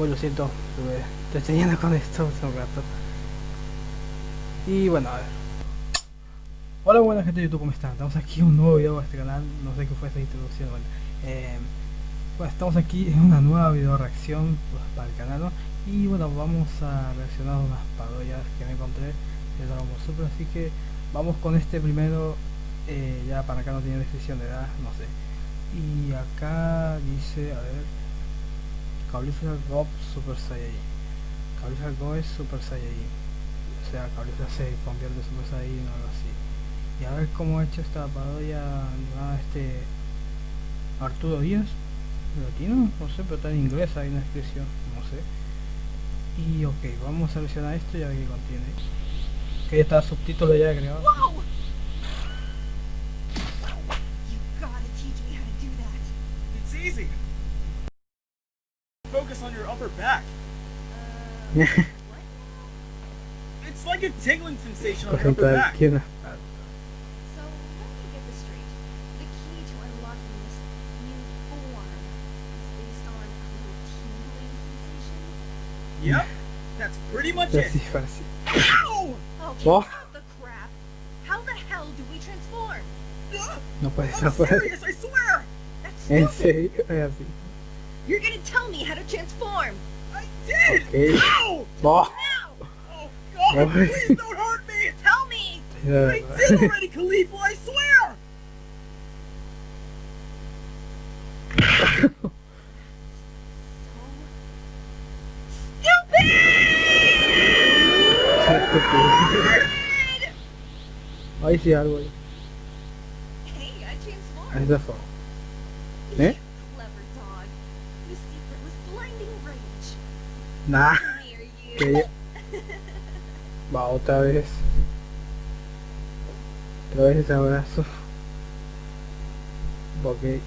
Bueno, lo siento, estuve entreteniendo con esto hace un rato. Y bueno, a ver. Hola buena gente de YouTube, ¿cómo están? Estamos aquí en un nuevo video a este canal, no sé qué fue esa introducción, bueno. Eh, bueno, estamos aquí en una nueva video reacción pues, para el canal. Y bueno, vamos a reaccionar a unas parodias que me encontré de Dragon Ball Super, así que vamos con este primero, eh, ya para acá no tiene descripción de edad, no sé. Y acá dice, a ver, Caulifla Gob Super Saiyajin. Caulifla Go es Super Saiyajin. O sea, Caulifla se convierte en Super Saiyajin o algo así. Y a ver cómo ha hecho esta parodia animada este Arturo Díaz. ¿Latino? No sé, pero está en inglés, hay una descripción, no sé. Y ok, vamos a seleccionar esto y a ver qué contiene. Que ya está subtítulo ya agregado. Gotta It's like a tingling sensation on Por your upper ejemplo, back. aquí una... So, let me get this straight. The key to unlocking this new form is based on a little tingling sensation? Yep, that's pretty much Así, it. fácil. Ow! Okay, Oh. stop the crap. How the hell do we transform? Ugh, No puede I'm ser. serious, I swear! That's En stupid. serio, es así. You're gonna tell me how to transform. I did! Okay. Ow! Oh, Now! Oh god, Oh. please don't hurt me! Tell me! ya, I did already, Khalifa, I swear! So stupid! Ahí sí algo ahí. Hey, I Ahí transformed. está fue. ¿Eh? Nah. Que ya- Va otra vez. Otra vez ese abrazo. Ok.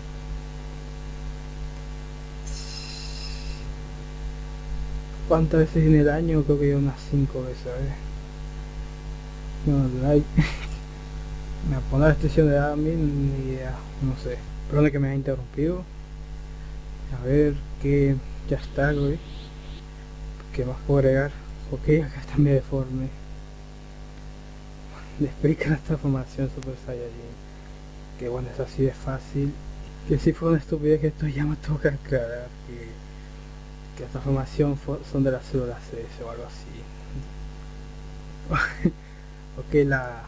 ¿Cuántas veces en el año? Creo que unas 5 veces, a ver. No, like. Me pone la restricción de edad a mí, ni idea, no sé. Perdón que me haya interrumpido. A ver, que ya está, güey. ¿Qué más puedo agregar? Ok, acá está mi deforme. Le explica la transformación Super Saiyajin. Que bueno, es así de fácil. Que si fue una estupidez que esto ya me toca aclarar. Que, que la transformación son de las células CS o algo así. ok, la,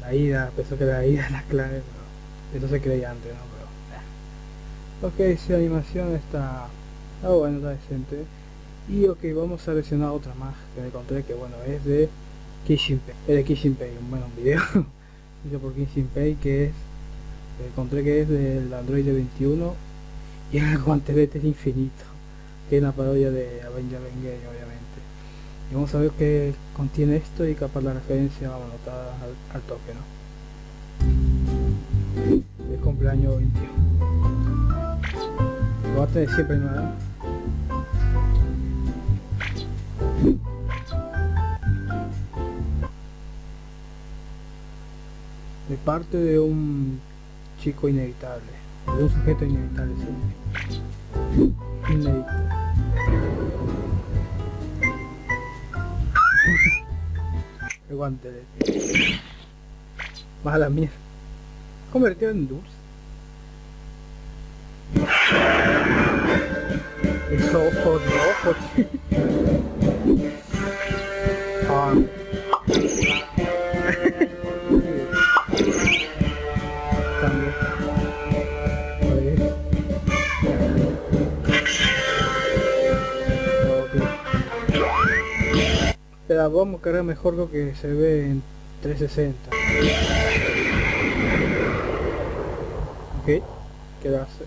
la ida, pensó que la ida es la clave, pero eso se creía antes, ¿no? Pero, eh. Ok, si la animación está, está bueno, está decente. Y ok, vamos a seleccionar otra más que me encontré que bueno, es de Kishinpei. Es de Kishinpei, un bueno, un video hecho por Kishinpei que es, que encontré que es del Android 21 y el guantelete del infinito, que es una parodia de Avenger Endgame obviamente. Y vamos a ver qué contiene esto y capaz la referencia vamos a notar al, al toque, ¿no? El cumpleaños 21. Lo va siempre, ¿no? Parte de un chico inevitable, de un sujeto inevitable. Inevitable. El guantelete. Más a la mierda. Convertido en dulce. Es ojo rojo, Pero vamos a cargar mejor lo que se ve en 360. Ok, quedarse.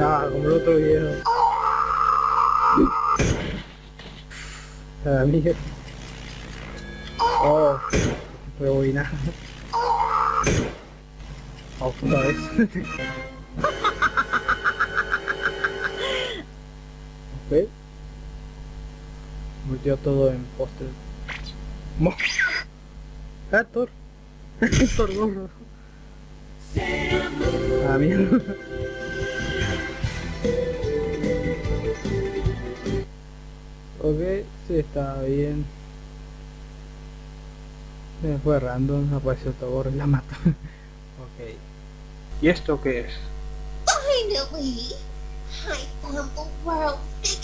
Ah, como el otro video. La mierda. Oh, rebobinar. Otra vez. ¿Ve? Volteó todo en póster. ¡Ah, Thor! ¡Thor gorro! Ah, bien. ok, sí, está bien. Me fue random, apareció otro gorro y la mató. ok. ¿Y esto qué es? Finally! I found the world's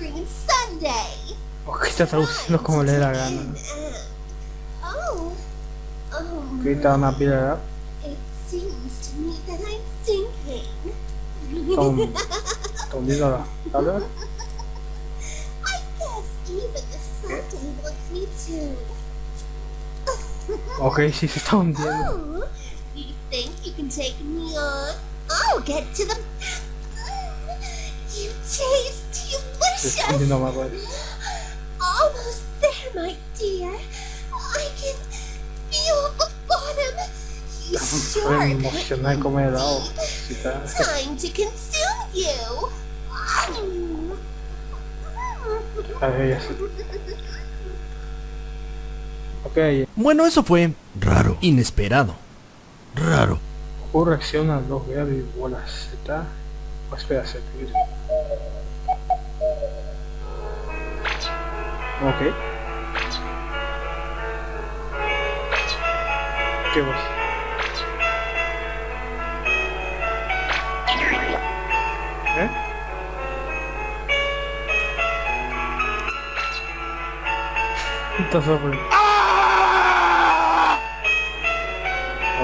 cream sundae! Ok, oh, está traduciendo como le la gana. Uh, oh. Oh. Está una pila It seems to me that I'm sinking. Tom, Tom, dígala. ¿Dale? I guess even the sundae wants me too. Ok, sí, se está hundiendo. Oh, you think you can take me on? I'll get to the. You taste Hundiendo más pues. Almost there, my dear. I can feel the bottom. Fue sure emocional helado. Sí, está. Time to consume you. A ver, ya sé. Ok, Bueno, eso fue raro, inesperado. Raro. ¿cómo reacciona los ver y bolas? ¿Está? O espera, se Ok. ¿Qué vos? ¿Eh? Está sobre.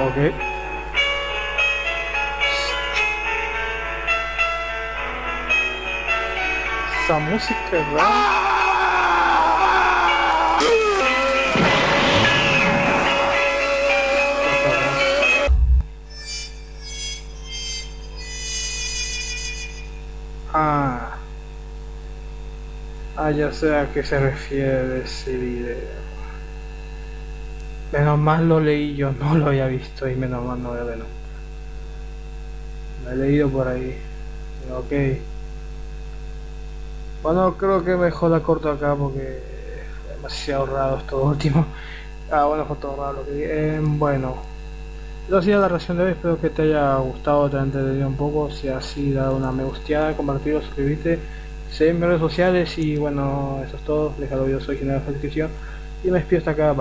Ok. Esa música es rara. Ah, ya sé a qué se refiere ese video. Menos mal lo leí yo, no lo había visto y menos mal no lo había nunca. Lo he leído por ahí. Ok. Bueno, creo que mejor la corto acá porque demasiado raro esto último. Ah, bueno, fue todo raro lo que. Eh, bueno. Eso ha sido la reacción de hoy, espero que te haya gustado, te haya entretenido un poco. Si así, da una me gusteada, compartirlo, suscribirte, seguirme en redes sociales y bueno, eso es todo. Déjalo, yo soy General Descripción y me despido hasta acá. Bye.